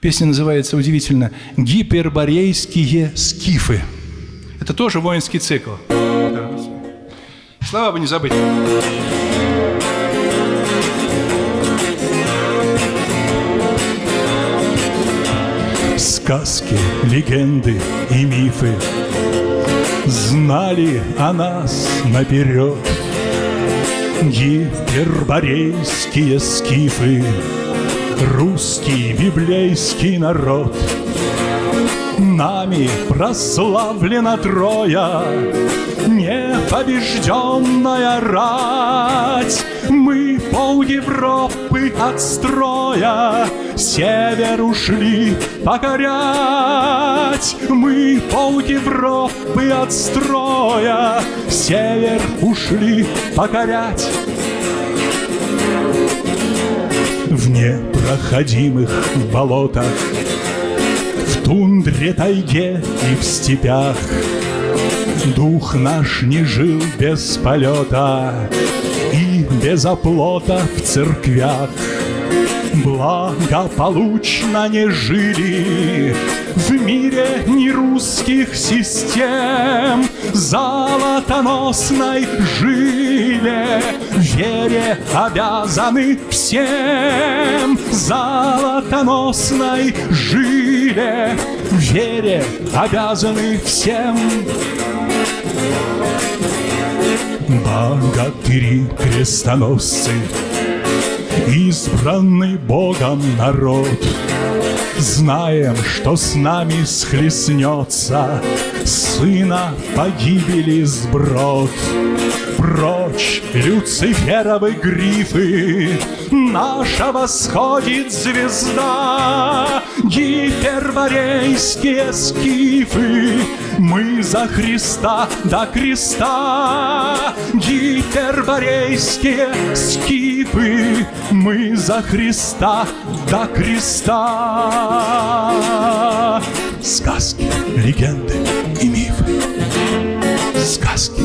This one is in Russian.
Песня называется удивительно «Гиперборейские скифы». Это тоже воинский цикл. Слова бы не забыть. Сказки, легенды и мифы Знали о нас наперед Гиперборейские скифы Русский библейский народ. Нами прославлена Троя Непобежденная рать. Мы пол Европы от строя Север ушли покорять. Мы пол Европы от строя Север ушли покорять непроходимых болотах В тундре, тайге и в степях. Дух наш не жил без полета И без оплота в церквях. Благополучно не жили В мире не русских систем. Золотоносной жиле Вере обязаны всем Золотоносной жиле. Вере обязаны всем. Богатыри крестоносцы Избранный Богом народ Знаем, что с нами схлестнется Сына погибели сброд Прочь люциферовы грифы Наша восходит звезда. Гиперборейские скифы Мы за Христа до креста. Гиперборейские скифы Мы за Христа до креста. Сказки, легенды и мифы. Сказки,